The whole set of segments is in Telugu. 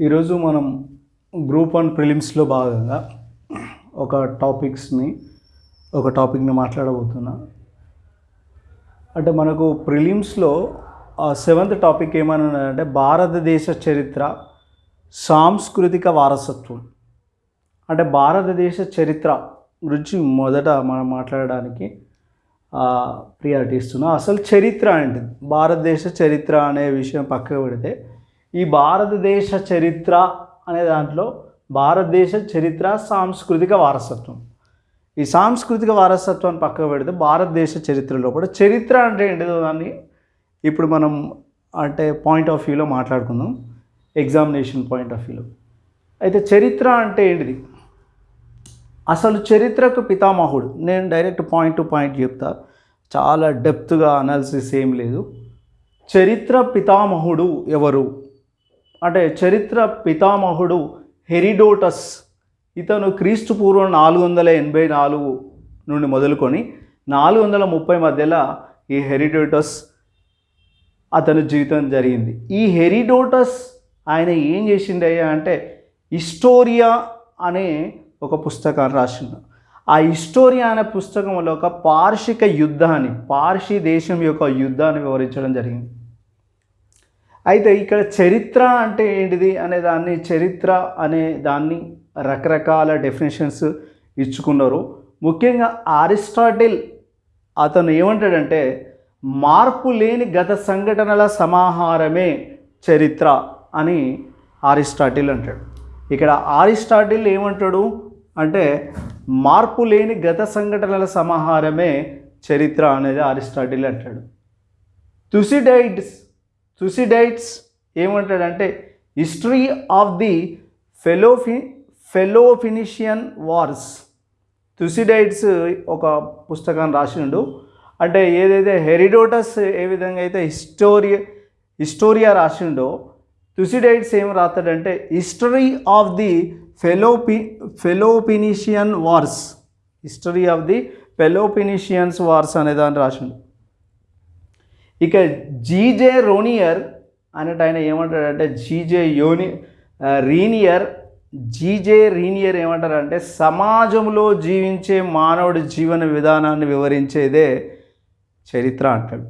ఈరోజు మనం గ్రూప్ వన్ ప్రిలిమ్స్లో భాగంగా ఒక టాపిక్స్ని ఒక టాపిక్ని మాట్లాడబోతున్నా. అంటే మనకు ప్రిలిమ్స్లో సెవెంత్ టాపిక్ ఏమన్నా అంటే భారతదేశ చరిత్ర సాంస్కృతిక వారసత్వం. అంటే భారతదేశ చరిత్ర గురించి మొదట మనం మాట్లాడడానికి ప్రియారిటీ ఇస్తున్నాం. అసలు చరిత్ర అంటే భారతదేశ చరిత్ర అనే విషయం పక్కకు పెడితే ఈ భారతదేశ చరిత్ర అనే దాంట్లో భారతదేశ చరిత్ర సాంస్కృతిక వారసత్వం. ఈ సాంస్కృతిక వారసత్వాన్ని పక్కకు పెడితే భారతదేశ చరిత్రలో కూడా చరిత్ర అంటే ఏంటిదో దాన్ని ఇప్పుడు మనం అంటే పాయింట్ ఆఫ్ వ్యూలో మాట్లాడుకుందాం. ఎగ్జామినేషన్ పాయింట్ ఆఫ్ వ్యూలో అయితే చరిత్ర అంటే ఏంటిది? అసలు చరిత్రకు పితామహుడు నేను డైరెక్ట్ పాయింట్ టు పాయింట్ చెప్తా. చాలా డెప్త్గా అనాలిసిస్ ఏం లేదు. చరిత్ర పితామహుడు ఎవరు? అంటే చరిత్ర పితామహుడు హెరిడోటస్ ఇతను క్రీస్తు పూర్వం నాలుగు వందల ఎనభై నాలుగు నుండి మొదలుకొని నాలుగు వందల ముప్పై మధ్యలో ఈ హెరిడోటస్ అతని జీవితం జరిగింది. ఈ హెరిడోటస్ ఆయన ఏం చేసిండయ్యా అంటే హిస్టోరియా అనే ఒక పుస్తకాన్ని రాసిండు. ఆ హిస్టోరియా అనే పుస్తకంలో ఒక పార్షిక యుద్ధాన్ని పార్షి దేశం యొక్క యుద్ధాన్ని వివరించడం జరిగింది. అయితే ఇక్కడ చరిత్ర అంటే ఏంటిది అనే దాన్ని చరిత్ర అనే దాన్ని రకరకాల డెఫినేషన్స్ ఇచ్చుకున్నారు. ముఖ్యంగా అరిస్టాటిల్ అతను ఏమంటాడంటే మార్పు లేని గత సంఘటనల సమాహారమే చరిత్ర అని అరిస్టాటిల్ అంటాడు. ఇక్కడ అరిస్టాటిల్ ఏమంటాడు అంటే మార్పు లేని గత సంఘటనల సమాహారమే చరిత్ర అనేది అరిస్టాటిల్ అంటాడు. తుసిడైడ్స్ తుసిడైట్స్ ఏమంటాడంటే హిస్టరీ ఆఫ్ ది ఫెలోఫి ఫెలోఫినిషియన్ వార్స్. తుసిడైట్స్ ఒక పుస్తకాన్ని రాసిండు. అంటే ఏదైతే హెరిడోటస్ ఏ విధంగా అయితే హిస్టోరి హిస్టోరియా రాసిండో తుసిడైట్స్ ఏం రాస్తాడంటే history of the ఫెలోపి Peloponnesian wars. History of the Peloponnesians wars అనే దాన్ని రాసిండు. ఇక జీజే రోనియర్ అన్నట్టు ఆయన ఏమంటాడంటే జీజే యోని రీనియర్ జీజే రీనియర్ ఏమంటారంటే సమాజంలో జీవించే మానవుడి జీవన విధానాన్ని వివరించేదే చరిత్ర అంటాడు.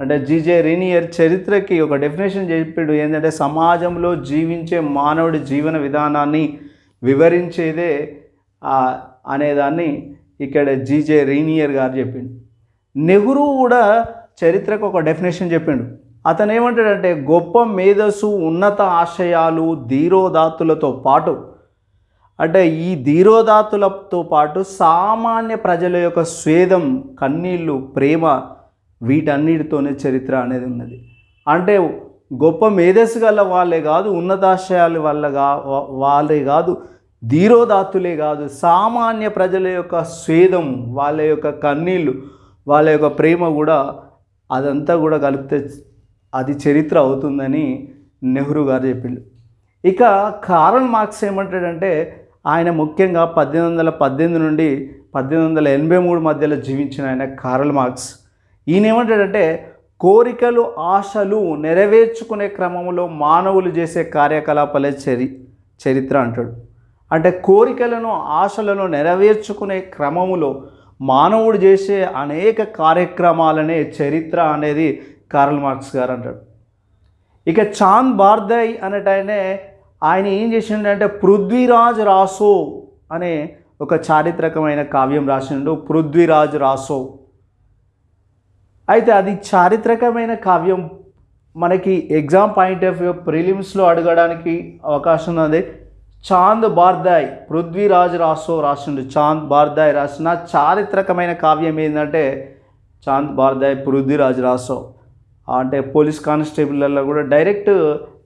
అంటే జీజే రీనియర్ చరిత్రకి ఒక డెఫినేషన్ చెప్పాడు ఏంటంటే సమాజంలో జీవించే మానవుడి జీవన విధానాన్ని వివరించేదే అనేదాన్ని ఇక్కడ జీజే రీనియర్ గారు చెప్పిండు. నెహ్రూ కూడా చరిత్రకు ఒక డెఫినేషన్ చెప్పిండు. అతను ఏమంటాడంటే గొప్ప మేధస్సు ఉన్నత ఆశయాలు ధీరోదాత్తులతో పాటు అంటే ఈ ధీరోదాత్తులతో పాటు సామాన్య ప్రజల యొక్క స్వేదం కన్నీళ్ళు ప్రేమ వీటన్నిటితోనే చరిత్ర అనేది ఉన్నది. అంటే గొప్ప మేధస్సు గల వాళ్ళే కాదు ఉన్నతాశయాల వల్ల కా వాళ్ళే కాదు ధీరోదాత్తులే కాదు సామాన్య ప్రజల యొక్క స్వేదం వాళ్ళ యొక్క కన్నీళ్ళు వాళ్ళ యొక్క ప్రేమ కూడా అదంతా కూడా కలిపితే అది చరిత్ర అవుతుందని నెహ్రూ గారు చెప్పిండు. ఇక కారల్ మార్క్స్ ఏమంటాడంటే ఆయన ముఖ్యంగా పద్దెనిమిది వందల పద్దెనిమిది నుండి పద్దెనిమిది వందల ఎనభై మూడు మధ్యలో జీవించిన ఆయన కారల్ మార్క్స్. ఈయన ఏమంటాడంటే కోరికలు ఆశలు నెరవేర్చుకునే క్రమంలో మానవులు చేసే కార్యకలాపాలే చరి చరిత్ర అంటాడు. అంటే కోరికలను ఆశలను నెరవేర్చుకునే క్రమములో మానవుడు చేసే అనేక కార్యక్రమాలనే చరిత్ర అనేది కార్ల్ మార్క్స్ గారు అంటాడు. ఇక చాంద్ బార్దయ్ అనేటైనే ఆయన ఏం చేసిండంటే పృథ్వీరాజ్ రాసో అనే ఒక చారిత్రకమైన కావ్యం రాసిండు. పృథ్వీరాజ్ రాసో. అయితే అది చారిత్రకమైన కావ్యం. మనకి ఎగ్జామ్ పాయింట్ ఆఫ్ వ్యూ ప్రిలిమ్స్లో అడగడానికి అవకాశం ఉంది చాంద్ బార్దాయ్ పృథ్వీరాజ్ రాసో రాసిండు. చాంద్ బార్దాయ్ రాసిన చారిత్రకమైన కావ్యం ఏంటంటే చాంద్ బార్దాయ్ పృథ్వీరాజ్ రాసో. అంటే పోలీస్ కానిస్టేబుల్లో కూడా డైరెక్ట్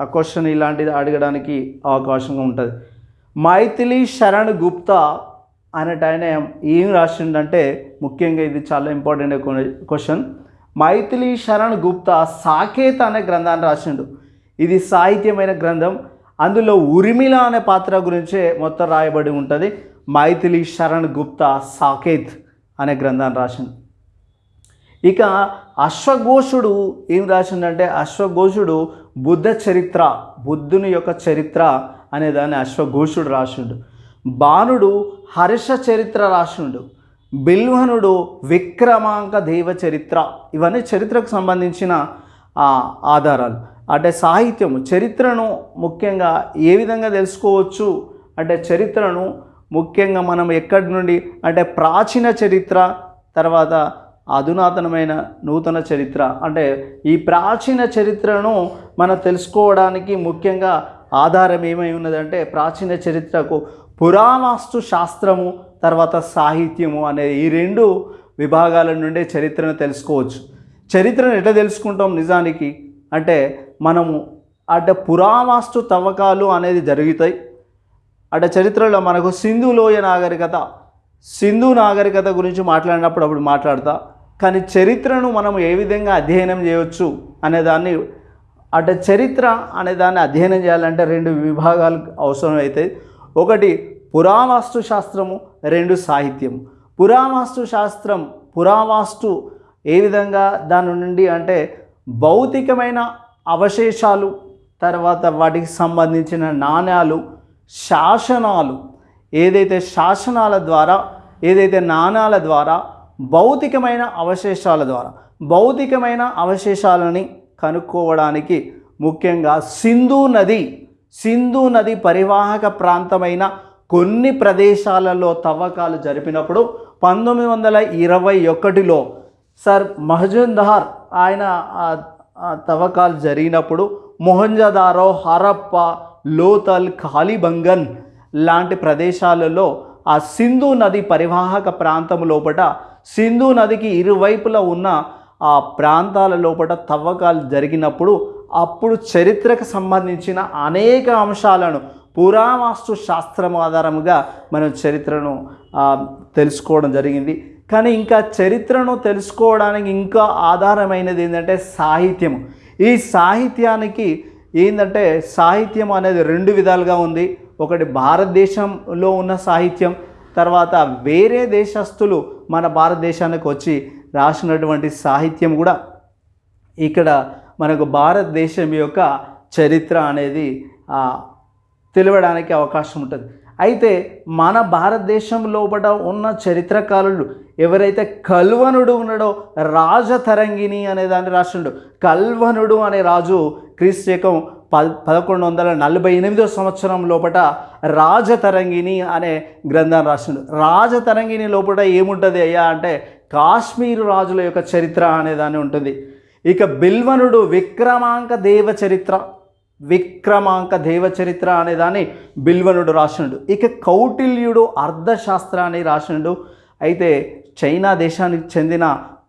ఆ క్వశ్చన్ ఇలాంటిది అడగడానికి అవకాశంగా ఉంటుంది. మైథిలి శరణ్ గుప్తా అనేట ఆయన ఏం రాసిండంటే ముఖ్యంగా ఇది చాలా ఇంపార్టెంట్ క్వశ్చన్. మైథిలి శరణ్ గుప్తా సాకేత్ అనే గ్రంథాన్ని రాసిండు. ఇది సాహిత్యమైన గ్రంథం. అందులో ఉరిమిల అనే పాత్ర గురించే మొత్తం రాయబడి ఉంటుంది. మైథిలి శరణ్ గుప్తా సాకేత్ అనే గ్రంథాన్ని రాసిండు ఇక అశ్వఘోషుడు ఏం రాసిండంటే అశ్వఘోషుడు బుద్ధ చరిత్ర బుద్ధుని యొక్క చరిత్ర అనే దాన్ని అశ్వఘోషుడు రాసిండు. బాణుడు హర్ష చరిత్ర రాసిండు. బిల్వనుడు విక్రమాంక దేవ చరిత్ర. ఇవన్నీ చరిత్రకు సంబంధించిన ఆధారాలు. అంటే సాహిత్యము చరిత్రను ముఖ్యంగా ఏ విధంగా తెలుసుకోవచ్చు? అంటే చరిత్రను ముఖ్యంగా మనం ఎక్కడి నుండి? అంటే ప్రాచీన చరిత్ర తర్వాత అధునాతనమైన నూతన చరిత్ర. అంటే ఈ ప్రాచీన చరిత్రను మనం తెలుసుకోవడానికి ముఖ్యంగా ఆధారం ఏమై ఉన్నదంటే ప్రాచీన చరిత్రకు పురావాస్తు శాస్త్రము తర్వాత సాహిత్యము అనే ఈ రెండు విభాగాల నుండే చరిత్రను తెలుసుకోవచ్చు. చరిత్రను ఎట్లా తెలుసుకుంటాం నిజానికి? మనము అట పురావాస్తు తవ్వకాలు అనేది జరుగుతాయి. అట చరిత్రలో మనకు సింధు లోయ నాగరికత సింధు నాగరికత గురించి మాట్లాడినప్పుడు అప్పుడు మాట్లాడతా. కానీ చరిత్రను మనం ఏ విధంగా అధ్యయనం చేయవచ్చు అనేదాన్ని అట చరిత్ర అనే దాన్ని అధ్యయనం చేయాలంటే రెండు విభాగాలు అవసరం అవుతాయి ఒకటి పురావాస్తు శాస్త్రము రెండు సాహిత్యం పురావాస్తు శాస్త్రం పురావాస్తు ఏ విధంగా దాని నుండి అంటే భౌతికమైన అవశేషాలు తర్వాత వాటికి సంబంధించిన నాణ్యాలు శాసనాలు ఏదైతే శాసనాల ద్వారా ఏదైతే నాణాల ద్వారా భౌతికమైన అవశేషాల ద్వారా భౌతికమైన అవశేషాలని కనుక్కోవడానికి ముఖ్యంగా సింధు నది సింధు నది పరివాహక ప్రాంతమైన కొన్ని ప్రదేశాలలో తవ్వకాలు జరిపినప్పుడు పంతొమ్మిది వందల ఇరవై ఒకటిలో సార్ మహజుందార్ ఆయన తవ్వకాలు జరిగినప్పుడు మొహంజదారో హరప్ప లోతల్ కాలిబంగన్ లాంటి ప్రదేశాలలో ఆ సింధు నది పరివాహక ప్రాంతం లోపట సింధు నదికి ఇరువైపులా ఉన్న ఆ ప్రాంతాల లోపట తవ్వకాలు జరిగినప్పుడు అప్పుడు చరిత్రకు సంబంధించిన అనేక అంశాలను పురావాస్తు శాస్త్రం ఆధారముగా మనం చరిత్రను తెలుసుకోవడం జరిగింది. కానీ ఇంకా చరిత్రను తెలుసుకోవడానికి ఇంకా ఆధారమైనది ఏంటంటే సాహిత్యం. ఈ సాహిత్యానికి ఏంటంటే సాహిత్యం అనేది రెండు విధాలుగా ఉంది. ఒకటి భారతదేశంలో ఉన్న సాహిత్యం తర్వాత వేరే దేశస్తులు మన భారతదేశానికి వచ్చి రాసినటువంటి సాహిత్యం కూడా. ఇక్కడ మనకు భారతదేశం యొక్క చరిత్ర అనేది తెలియడానికి అవకాశం ఉంటుంది. అయితే మన భారతదేశం లోపల ఉన్న చరిత్రకారులు ఎవరైతే కల్వనుడు ఉన్నాడో రాజతరంగిణి అనే దాన్ని రాసిండు. కల్వనుడు అనే రాజు క్రీస్తకం ప పదకొండు వందల నలభై ఎనిమిదో సంవత్సరం లోపల రాజతరంగిణి అనే గ్రంథాన్ని రాసిండు. రాజతరంగిణి లోపల ఏముంటుంది అయ్యా అంటే కాశ్మీరు రాజుల యొక్క చరిత్ర అనే దాన్ని ఉంటుంది. ఇక బిల్వనుడు విక్రమాంక దేవ చరిత్ర. విక్రమాంక దేవ చరిత్ర అనే దాన్ని బిల్వనుడు రాసిండు ఇక కౌటిల్యుడు అర్థశాస్త్ర అని రాసినడు. అయితే చైనా దేశానికి చెందిన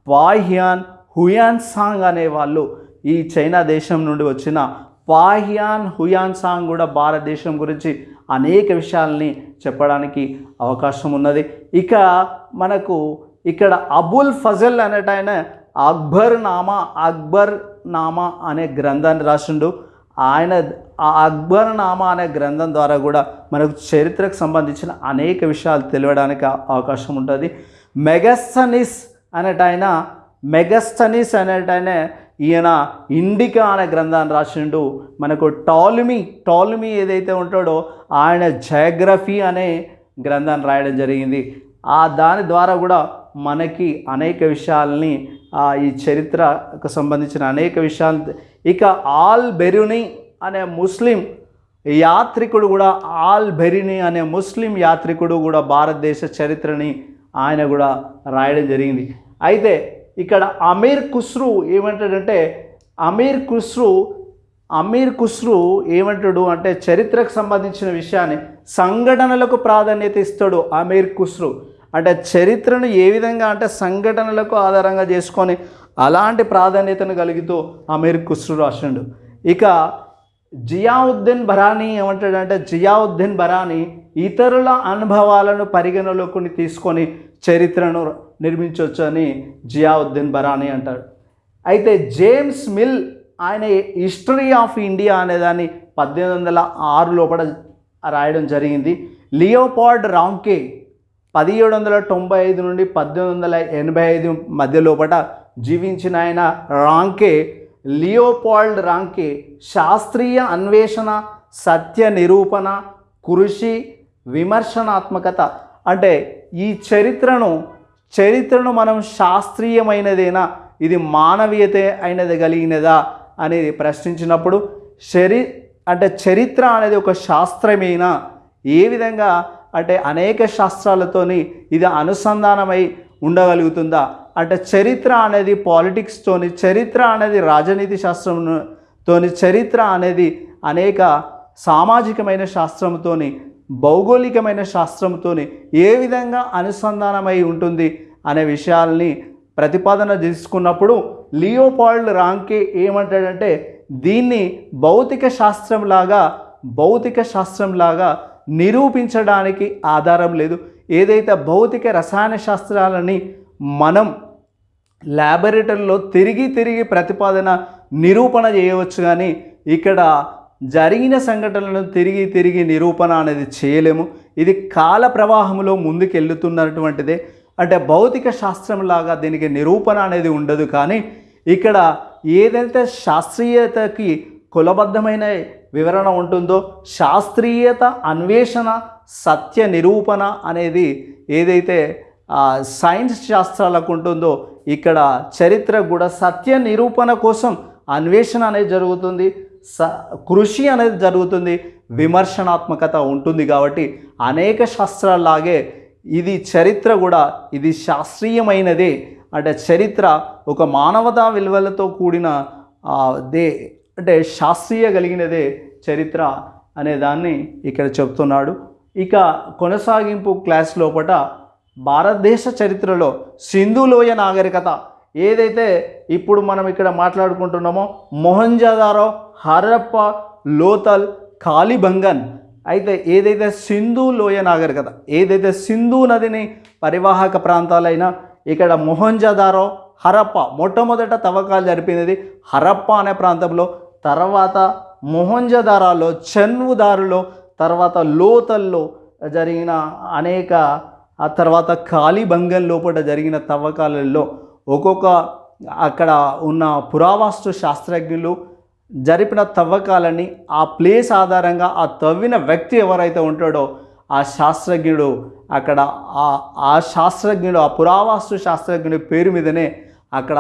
పాహ్యాన్ హుయాన్ సాంగ్ అనే వాళ్ళు ఈ చైనా దేశం నుండి వచ్చిన పాహ్యాన్ హుయాన్ సాంగ్ కూడా భారతదేశం గురించి అనేక విషయాల్ని చెప్పడానికి అవకాశం ఉన్నది. ఇక మనకు ఇక్కడ అబుల్ ఫజల్ అనేట ఆయన అక్బర్ నామా అక్బర్ నామా అనే గ్రంథాన్ని రాసిండు. ఆయన ఆ అక్బర్ నామా అనే గ్రంథం ద్వారా కూడా మనకు చరిత్రకు సంబంధించిన అనేక విషయాలు తెలియడానికి అవకాశం ఉంటుంది. మెగస్తనిస్ అనేట ఆయన మెగస్తనిస్ అనేట ఈయన ఇండికా అనే గ్రంథాన్ని రాసిండు. మనకు టాలుమీ టాలుమీ ఏదైతే ఉంటాడో ఆయన జయోగ్రఫీ అనే గ్రంథాన్ని రాయడం జరిగింది. ఆ దాని ద్వారా కూడా మనకి అనేక విషయాల్ని ఈ చరిత్రకు సంబంధించిన అనేక విషయాలు ఇక ఆల్ బెరుని అనే ముస్లిం యాత్రికుడు కూడా ఆల్ బెరిని అనే ముస్లిం యాత్రికుడు కూడా భారతదేశ చరిత్రని ఆయన కూడా రాయడం జరిగింది. అయితే ఇక్కడ అమీర్ ఖుస్రు ఏమంటాడంటే అమీర్ ఖుస్రు అమీర్ ఖుస్రు ఏమంటాడు అంటే చరిత్రకు సంబంధించిన విషయాన్ని సంఘటనలకు ప్రాధాన్యత ఇస్తాడు అమీర్ ఖుస్రు. అంటే చరిత్రను ఏ విధంగా అంటే సంఘటనలకు ఆధారంగా చేసుకొని అలాంటి ప్రాధాన్యతను కలిగితూ అమీర్ కుస్రు రాసిండు. ఇక జియావుద్దీన్ బరానీ ఏమంటాడంటే జియావుద్దీన్ బరానీ ఇతరుల అనుభవాలను పరిగణలోకి తీసుకొని చరిత్రను నిర్మించవచ్చు అని జియావుద్దీన్ బరానీ అంటాడు. అయితే జేమ్స్ మిల్ ఆయన హిస్టరీ ఆఫ్ ఇండియా అనేదాన్ని పద్దెనిమిది వందల ఆరు లోపల రాయడం జరిగింది. లియోపాడ్ రాంకే పదిహేడు వందల తొంభై ఐదు నుండి పద్దెనిమిది వందల ఎనభై ఐదు మధ్య లోపల జీవించిన ఆయన రాంకే లియోపాల్డ్ రాంకే శాస్త్రీయ అన్వేషణ సత్య నిరూపణ కృషి విమర్శనాత్మకత. అంటే ఈ చరిత్రను చరిత్రను మనం శాస్త్రీయమైనదేనా? ఇది మానవీయత అయినది కలిగినదా? అనేది ప్రశ్నించినప్పుడు చరి అంటే చరిత్ర అనేది ఒక శాస్త్రమేనా? ఏ విధంగా? అంటే అనేక శాస్త్రాలతోని ఇది అనుసంధానమై ఉండగలుగుతుందా? అంటే చరిత్ర అనేది పాలిటిక్స్తోని చరిత్ర అనేది రాజనీతి శాస్త్రంతోని చరిత్ర అనేది అనేక సామాజికమైన శాస్త్రంతోని భౌగోళికమైన శాస్త్రంతోని ఏ విధంగా అనుసంధానమై ఉంటుంది అనే విషయాల్ని ప్రతిపాదన తీసుకున్నప్పుడు లియోపాల్డ్ రాంకే ఏమంటాడంటే దీన్ని భౌతిక శాస్త్రంలాగా భౌతిక శాస్త్రంలాగా నిరూపించడానికి ఆధారం లేదు. ఏదైతే భౌతిక రసాయన శాస్త్రాలని మనం ల్యాబొరేటరీలో తిరిగి తిరిగి ప్రతిపాదన నిరూపణ చేయవచ్చు కానీ ఇక్కడ జరిగిన సంఘటనలను తిరిగి తిరిగి నిరూపణ అనేది చేయలేము. ఇది కాల ప్రవాహంలో ముందుకెళ్తున్నటువంటిదే. అంటే భౌతిక శాస్త్రంలాగా దీనికి నిరూపణ అనేది ఉండదు కానీ ఇక్కడ ఏదైతే శాస్త్రీయతకి కులబద్ధమైన వివరణ ఉంటుందో శాస్త్రీయత అన్వేషణ సత్య నిరూపణ అనేది ఏదైతే సైన్స్ శాస్త్రాలకు ఉంటుందో ఇక్కడ చరిత్ర కూడా సత్య నిరూపణ కోసం అన్వేషణ అనేది జరుగుతుంది స కృషి అనేది జరుగుతుంది విమర్శనాత్మకత ఉంటుంది కాబట్టి అనేక శాస్త్రాల్లాగే ఇది చరిత్ర కూడా ఇది శాస్త్రీయమైనదే. అంటే చరిత్ర ఒక మానవతా విలువలతో కూడిన దే అంటే శాస్త్రీయ కలిగినదే చరిత్ర అనే దాన్ని ఇక్కడ చెప్తున్నాడు. ఇక కొనసాగింపు క్లాస్ లోపట భారతదేశ చరిత్రలో సింధులోయ నాగరికత ఏదైతే ఇప్పుడు మనం ఇక్కడ మాట్లాడుకుంటున్నామో మొహంజదారో హరప్ప లోతల్ కాలిబంగన్ అయితే ఏదైతే సింధు లోయ నాగరికత ఏదైతే సింధు నదిని పరివాహక ప్రాంతాలైన ఇక్కడ మొహంజదారో హరప్ప మొట్టమొదట తవ్వకాలు జరిపినది హరప్ప అనే ప్రాంతంలో తర్వాత మొహంజదారాలో చన్వుదారులో తర్వాత లోతల్లో జరిగిన అనేక ఆ తర్వాత ఖాళీ కాళీబంగం లోపల జరిగిన తవ్వకాలలో ఒక్కొక్క అక్కడ ఉన్న పురావస్తు శాస్త్రజ్ఞులు జరిపిన తవ్వకాలని ఆ ప్లేస్ ఆధారంగా ఆ తవ్విన వ్యక్తి ఎవరైతే ఉంటాడో ఆ శాస్త్రజ్ఞుడు అక్కడ ఆ ఆ శాస్త్రజ్ఞుడు ఆ పురావస్తు శాస్త్రజ్ఞుడి పేరు మీదనే అక్కడ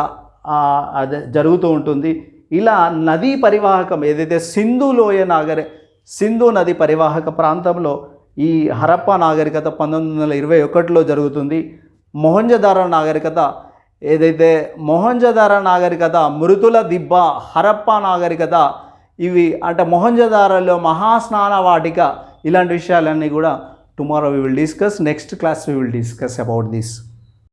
అదే జరుగుతూ ఉంటుంది. ఇలా నదీ పరివాహకం ఏదైతే సింధు లోయ నాగరే సింధు నది పరివాహక ప్రాంతంలో ఈ హరప్ప నాగరికత పంతొమ్మిది వందల ఇరవై ఒకటిలో జరుగుతుంది. మొహంజదార నాగరికత ఏదైతే మొహంజదార నాగరికత మృతుల దిబ్బ హరప్ప నాగరికత ఇవి అంటే మొహంజదారలో మహాస్నాన వాటిక ఇలాంటి విషయాలన్నీ కూడా tomorrow we will discuss next class we will discuss about this.